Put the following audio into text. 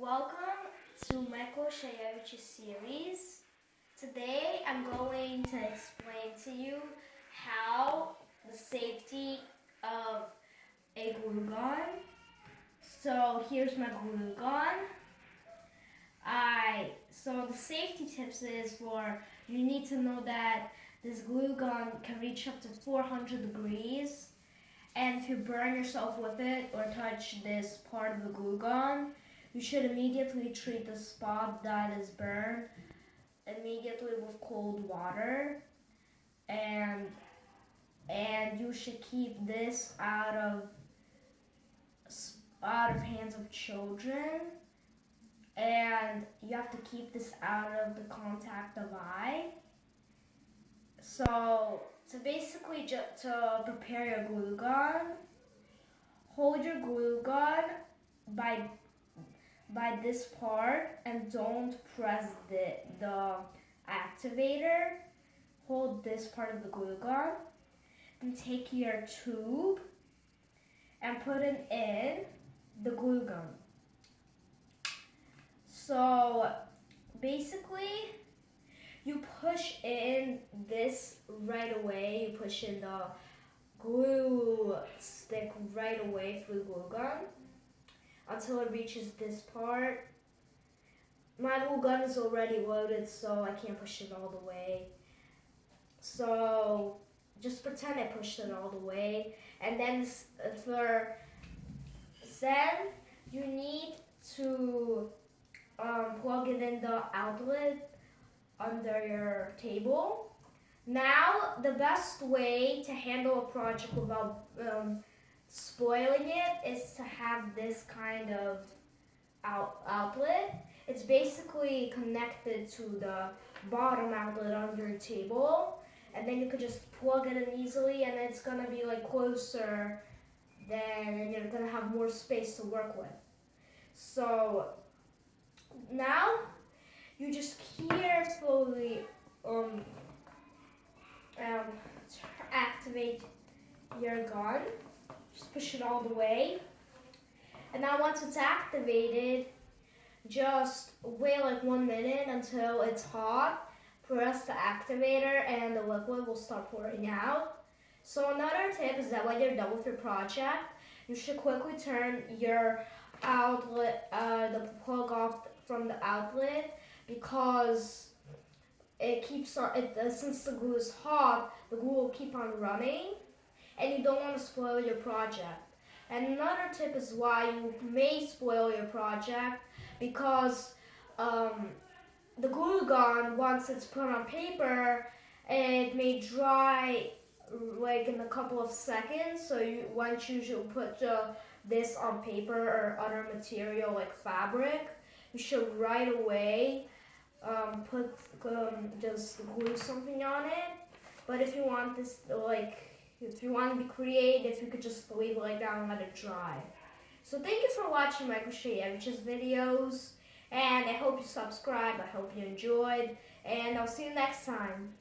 Welcome to Michael Shayevich's series. Today I'm going to explain to you how the safety of a glue gun. So here's my glue gun. I so the safety tips is for you need to know that this glue gun can reach up to 400 degrees and if you burn yourself with it or touch this part of the glue gun, you should immediately treat the spot that is burned immediately with cold water. And and you should keep this out of out of hands of children. And you have to keep this out of the contact of eye. So to basically just to prepare your glue gun hold your glue gun by by this part and don't press the, the activator. Hold this part of the glue gun. Then take your tube and put it in the glue gun. So basically, you push in this right away. You push in the glue stick right away through the glue gun until it reaches this part. My little gun is already loaded, so I can't push it all the way. So just pretend I pushed it all the way. And then for then you need to um, plug it in the outlet under your table. Now, the best way to handle a project without um, spoiling it is to have this kind of out outlet. It's basically connected to the bottom outlet on your table and then you could just plug it in easily and it's gonna be like closer then and you're gonna have more space to work with. So now you just carefully um, um, activate your gun. Just push it all the way. And now once it's activated, just wait like one minute until it's hot. Press the activator and the liquid will start pouring out. So another tip is that when you're done with your project, you should quickly turn your outlet, uh, the plug off from the outlet because it keeps on, it, uh, since the glue is hot, the glue will keep on running and you don't want to spoil your project. And another tip is why you may spoil your project because um, the glue gun, once it's put on paper, it may dry like in a couple of seconds. So you once you should put this on paper or other material like fabric, you should right away um, put um, just glue something on it. But if you want this like if you want to be creative, you could just leave it like that and let it dry. So thank you for watching Michael Shayevich's videos. And I hope you subscribe. I hope you enjoyed. And I'll see you next time.